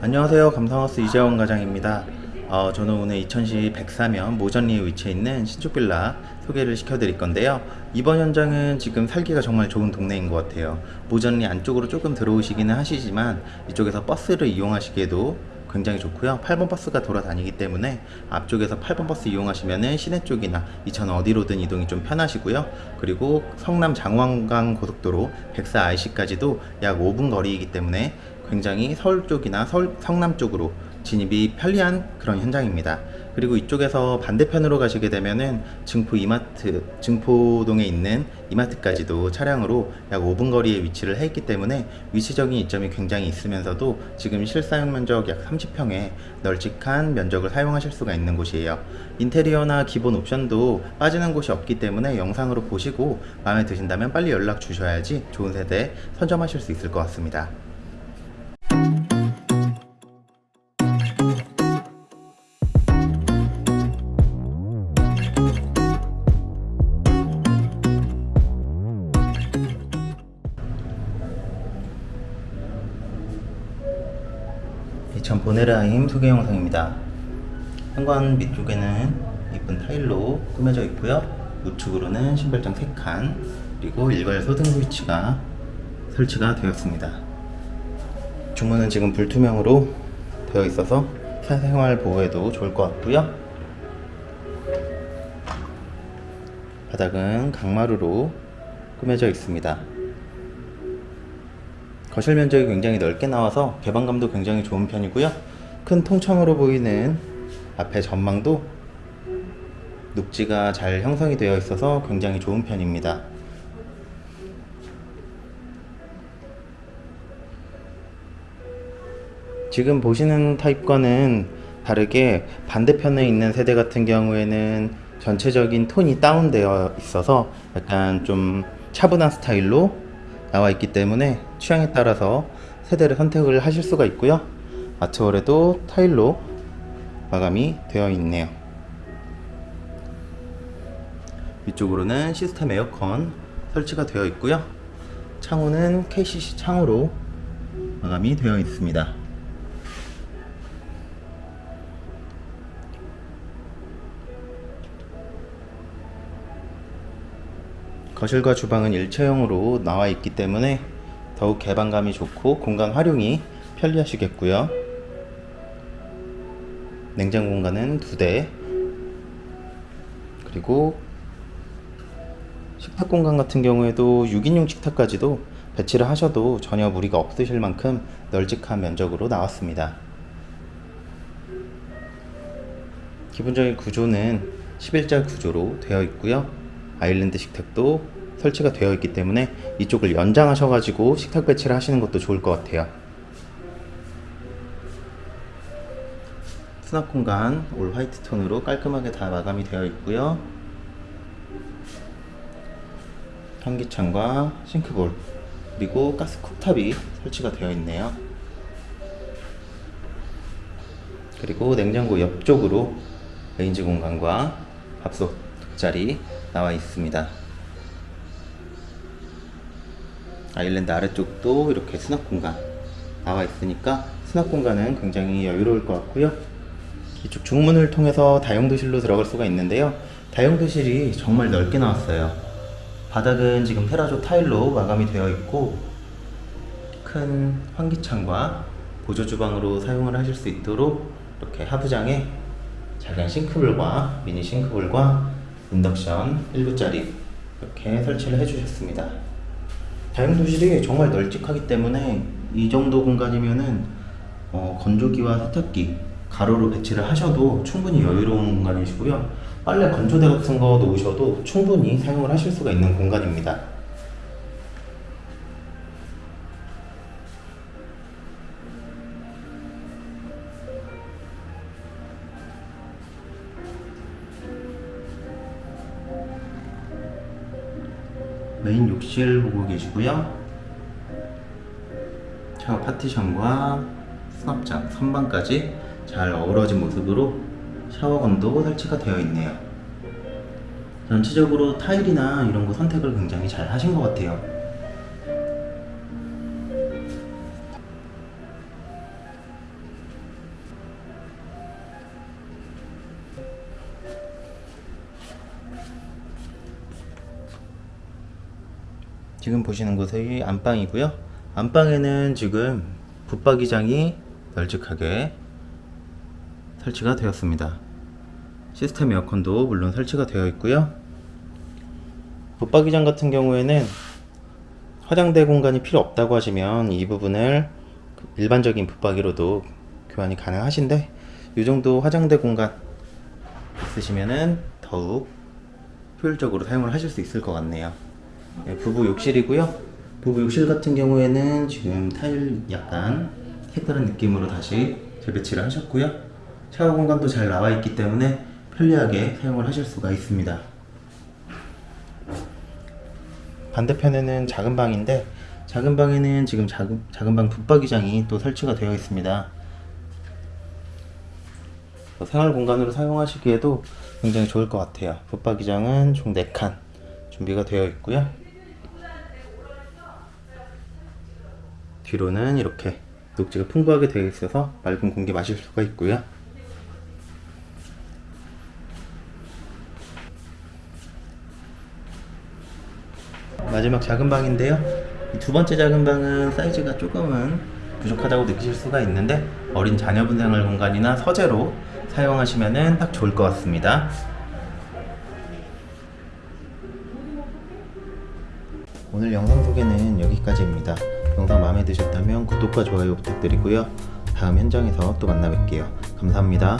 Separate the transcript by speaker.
Speaker 1: 안녕하세요. 감성하우스 이재원 과장입니다. 어, 저는 오늘 이천시 백사면 모전리에 위치해 있는 신축빌라 소개를 시켜드릴 건데요. 이번 현장은 지금 살기가 정말 좋은 동네인 것 같아요. 모전리 안쪽으로 조금 들어오시기는 하시지만 이쪽에서 버스를 이용하시기에도 굉장히 좋고요. 8번 버스가 돌아다니기 때문에 앞쪽에서 8번 버스 이용하시면은 시내 쪽이나 이천 어디로든 이동이 좀 편하시고요. 그리고 성남 장왕강 고속도로 백사 IC까지도 약 5분 거리이기 때문에 굉장히 서울 쪽이나 서울 성남 쪽으로 진입이 편리한 그런 현장입니다. 그리고 이쪽에서 반대편으로 가시게 되면은 증포 이마트, 증포동에 있는 이마트까지도 차량으로 약 5분 거리에 위치를 해 있기 때문에 위치적인 이점이 굉장히 있으면서도 지금 실사용 면적 약 30평에 널찍한 면적을 사용하실 수가 있는 곳이에요. 인테리어나 기본 옵션도 빠지는 곳이 없기 때문에 영상으로 보시고 마음에 드신다면 빨리 연락 주셔야지 좋은 세대 선점하실 수 있을 것 같습니다. 보네라임 소개 영상입니다. 현관 밑쪽에는 이쁜 타일로 꾸며져 있고요. 우측으로는 신발장 3칸 그리고 일괄 소등 스위치가 설치가 되었습니다. 주문은 지금 불투명으로 되어 있어서 사생활 보호에도 좋을 것 같고요. 바닥은 강마루로 꾸며져 있습니다. 거실 면적이 굉장히 넓게 나와서 개방감도 굉장히 좋은 편이고요. 큰 통창으로 보이는 앞에 전망도 녹지가 잘 형성이 되어 있어서 굉장히 좋은 편입니다. 지금 보시는 타입과는 다르게 반대편에 있는 세대 같은 경우에는 전체적인 톤이 다운되어 있어서 약간 좀 차분한 스타일로 나와 있기 때문에 취향에 따라서 세대를 선택을 하실 수가 있고요. 아트월에도 타일로 마감이 되어 있네요. 위쪽으로는 시스템 에어컨 설치가 되어 있고요. 창호는 KCC 창호로 마감이 되어 있습니다. 거실과 주방은 일체형으로 나와 있기 때문에 더욱 개방감이 좋고 공간 활용이 편리하시겠고요. 냉장 공간은 두 대. 그리고 식탁 공간 같은 경우에도 6인용 식탁까지도 배치를 하셔도 전혀 무리가 없으실 만큼 널찍한 면적으로 나왔습니다. 기본적인 구조는 11자 구조로 되어 있고요 아일랜드 식탁도 설치가 되어 있기 때문에 이쪽을 연장하셔 가지고 식탁 배치를 하시는 것도 좋을 것 같아요. 수납 공간 올 화이트 톤으로 깔끔하게 다 마감이 되어 있고요. 환기창과 싱크볼 그리고 가스 쿡탑이 설치가 되어 있네요. 그리고 냉장고 옆쪽으로 레인지 공간과 밥솥 자리 나와 있습니다. 아일랜드 아래쪽도 이렇게 수납 공간 나와 있으니까 수납 공간은 굉장히 여유로울 것 같고요. 이쪽 중문을 통해서 다용도실로 들어갈 수가 있는데요. 다용도실이 정말 넓게 나왔어요. 바닥은 지금 테라조 타일로 마감이 되어 있고 큰 환기창과 보조 주방으로 사용을 하실 수 있도록 이렇게 하부장에 작은 싱크볼과 미니 싱크볼과 인덕션 1구짜리 이렇게 설치를 해주셨습니다. 다용도실이 정말 널찍하기 때문에 이 정도 공간이면은 어, 건조기와 세탁기 가로로 배치를 하셔도 충분히 여유로운 공간이시고요. 빨래 건조대 같은 거 놓으셔도 충분히 사용을 하실 수가 있는 공간입니다 메인 욕실 보고 계시고요. 샤워 파티션과 수납장, 선반까지 잘 어우러진 모습으로 샤워건도 설치가 되어 있네요. 전체적으로 타일이나 이런 거 선택을 굉장히 잘 하신 것 같아요 지금 보시는 곳이 안방이고요. 안방에는 지금 붙박이장이 널찍하게 설치가 되었습니다. 시스템 에어컨도 물론 설치가 되어 있고요. 붙박이장 같은 경우에는 화장대 공간이 필요 없다고 하시면 이 부분을 일반적인 붙박이로도 교환이 가능하신데 이 정도 화장대 공간 있으시면은 더욱 효율적으로 사용을 하실 수 있을 것 같네요. 네, 부부 욕실이고요. 부부 욕실 같은 경우에는 지금 타일 약간 색다른 느낌으로 다시 재배치를 하셨고요. 샤워 공간도 잘 나와 있기 때문에 편리하게 사용을 하실 수가 있습니다. 반대편에는 작은 방인데 작은 방에는 지금 작은, 작은 방 붙박이장이 또 설치가 되어 있습니다. 어, 생활 공간으로 사용하시기에도 굉장히 좋을 것 같아요. 붙박이장은 총 4칸 준비가 되어 있고요. 뒤로는 이렇게 녹지가 풍부하게 되어 있어서 맑은 공기 마실 수가 있고요. 마지막 작은 방인데요. 이두 번째 작은 방은 사이즈가 조금은 부족하다고 느끼실 수가 있는데 어린 자녀분 생활 공간이나 서재로 사용하시면 딱 좋을 것 같습니다. 오늘 영상 소개는 여기까지입니다. 영상 마음에 드셨다면 구독과 좋아요 부탁드리고요. 다음 현장에서 또 만나 뵐게요. 감사합니다.